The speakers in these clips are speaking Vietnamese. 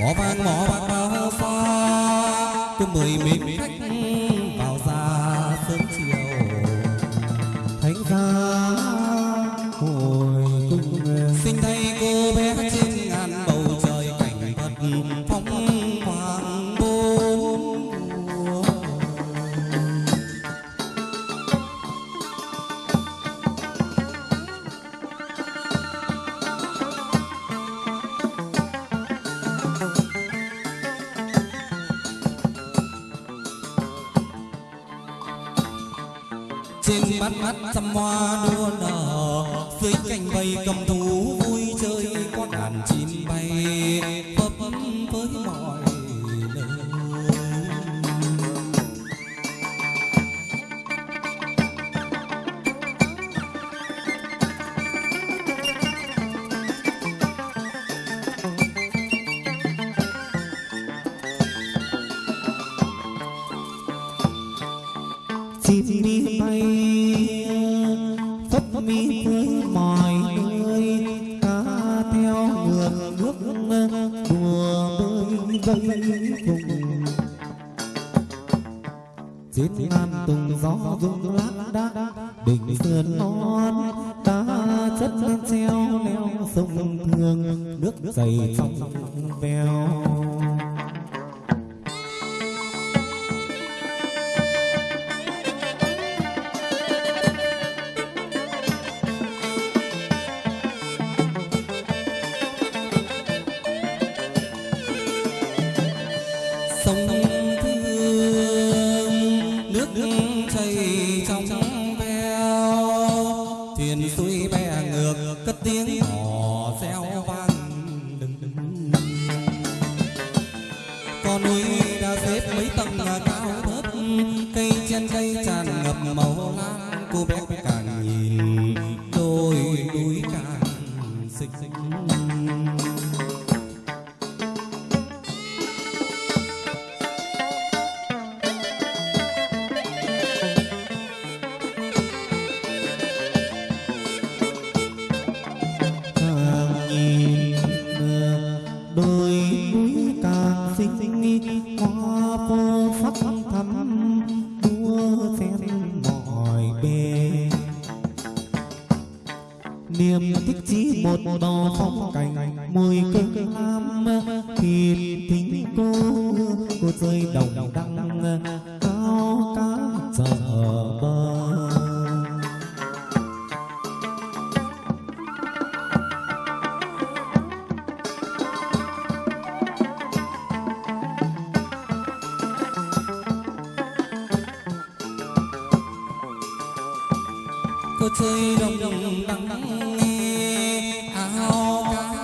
mỏ vàng mỏ bạc bao pha cứ mười mịt khách trên bát mắt trăm hoa đua nở dưới cành bay cầm thú phấp mi với mọi nơi cá theo ngược nước đùa bơi vây vùng. Trên ngàn tùng gió rung lác đác đỉnh sườn non, ta chất treo leo sông thương nước dày trong veo. Cô chơi đồng nắng đắng áo cá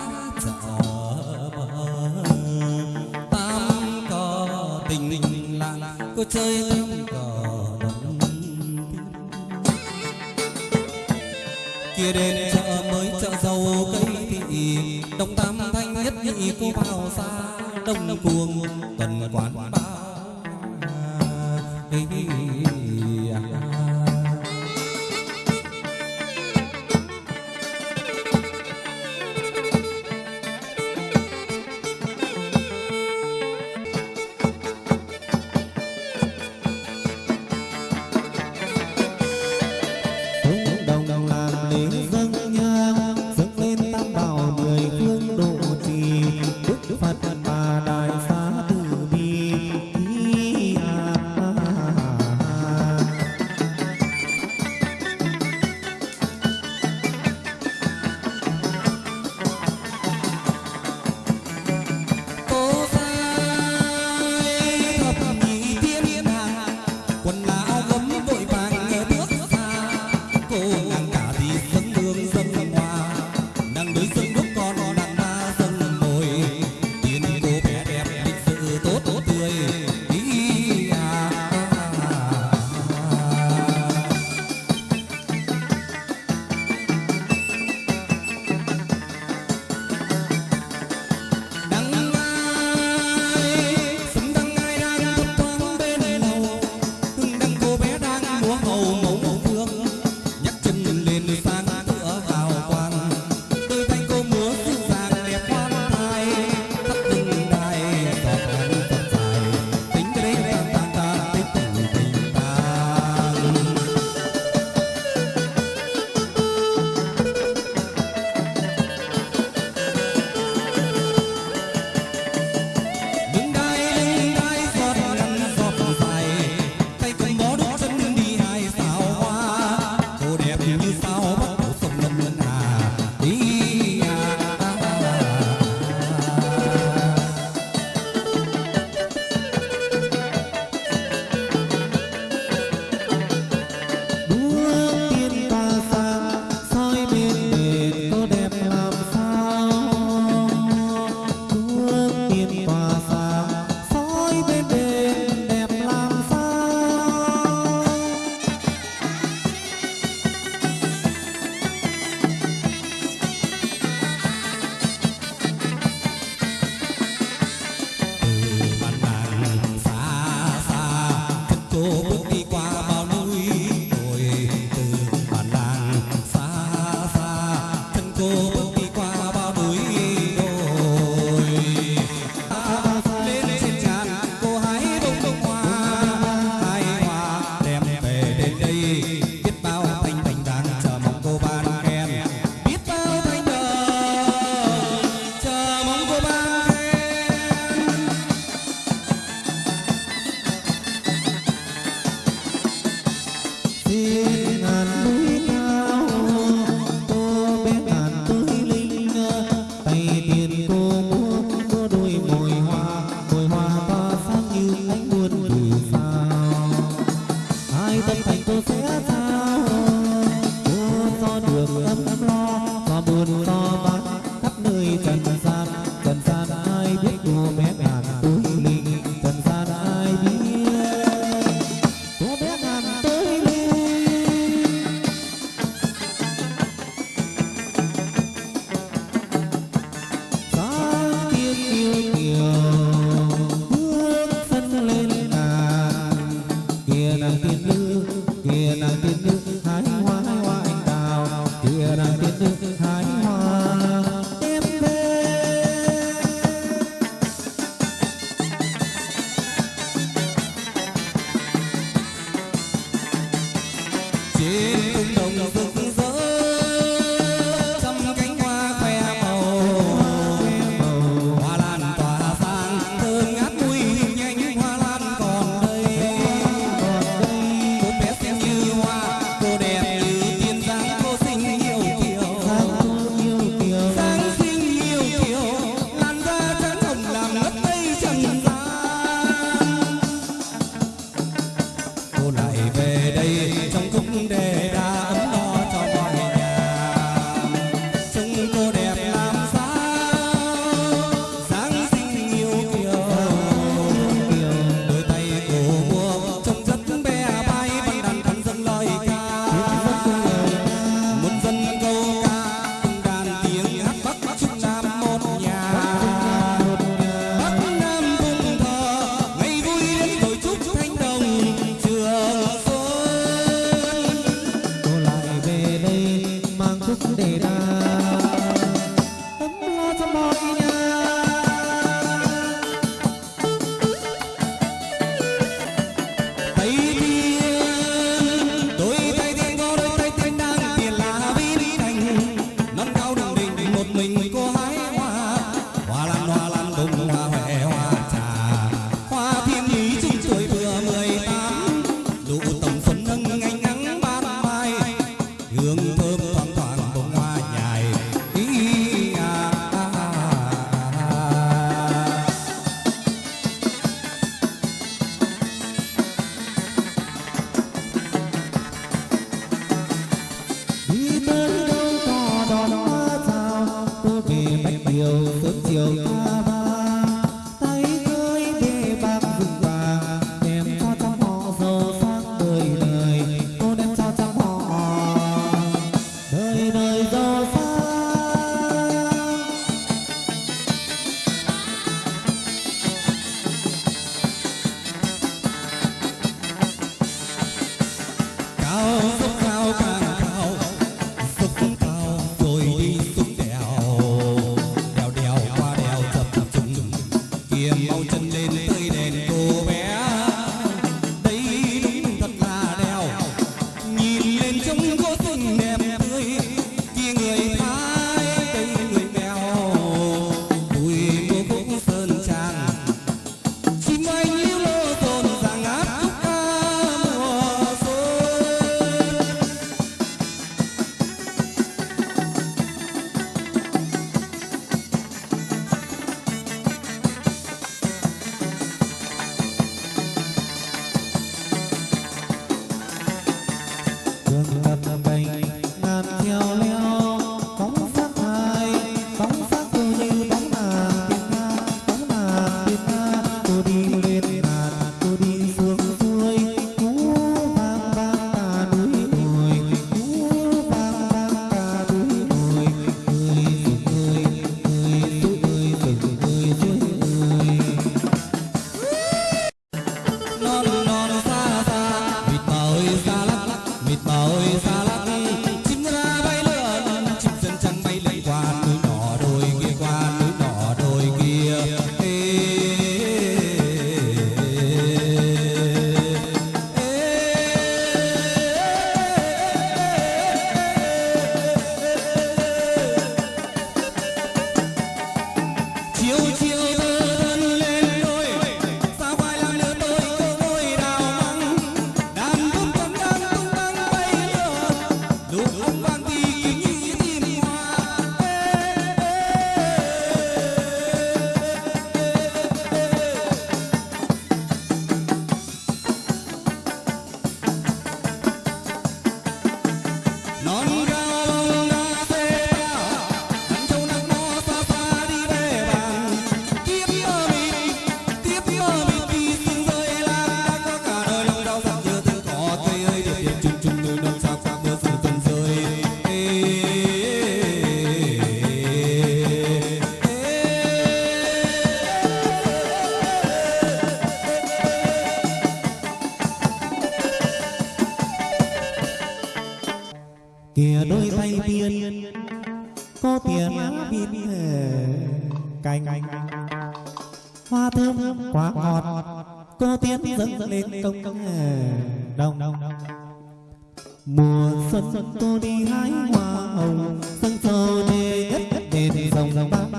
chợ bờ. Tam cờ tình làng cô chơi tam cờ đồng kia đến chợ mới chợ dầu cây thị đông tam thanh nhất nhị cô vào xa, đông cuồng tuần quán ba. good. de lòng bao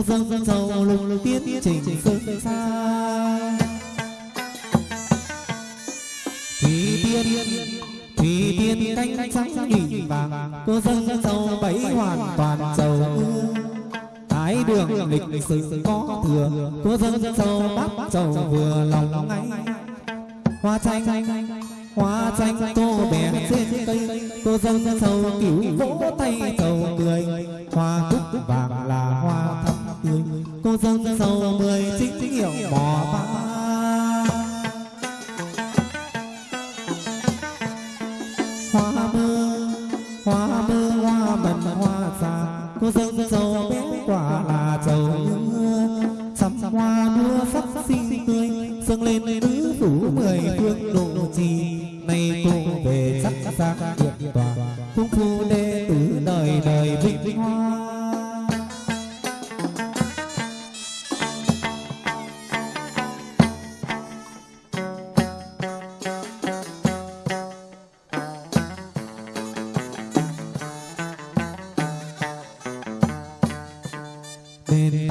có cô dâng dâng dầu lùng lùng tiến trình sương xa. Thủy tiên thủy tiên canh trắng nhìn vàng cô dâng dâng dầu hoàn toàn dầu thái đường lịch sử có thừa cô dâng dâng dầu bát dầu vừa lòng ngay. Hoa chanh hoa chanh cô bé trên cây cô dâng dâng dầu kiểu vỗ tay dầu cười hoa cúc vàng là hoa thắm tươi cô dâng dâng mười chính hiệu bò ba. तेरे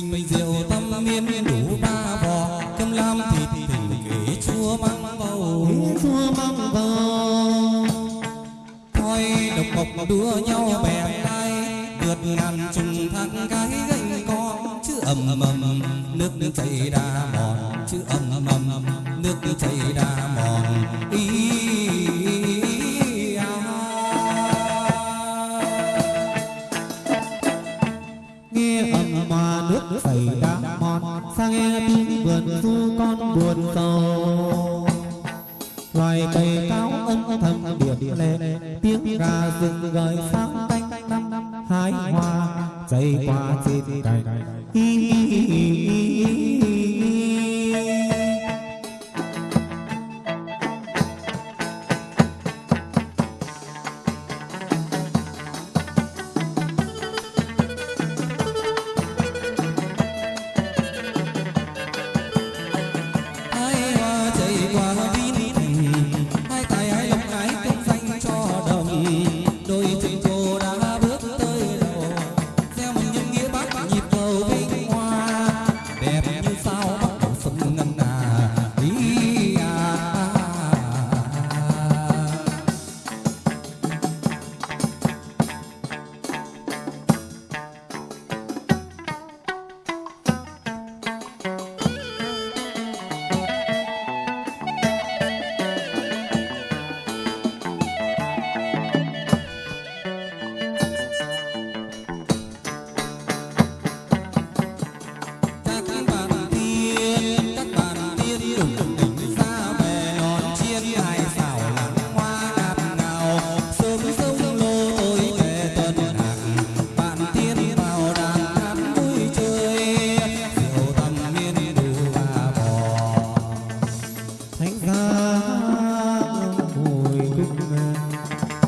bình rượu tâm niên đủ ba vò cơm lam thịt tình kể chua măng bầu. Chúa mong vào thôi độc mộc đua nhau bè lai vượt ngàn trùng thang cái gánh con chứ ầm ầm ầm nước nước chảy đà mòn. Chứ ầm ầm ầm nước nước chảy đà mòn. Ý nghe tiếng vườn du con buồn sầu loài cây cao âm thầm điểm lệ, tiếng gà rừng gợi sáng canh năm hái hoa dây qua trên cành.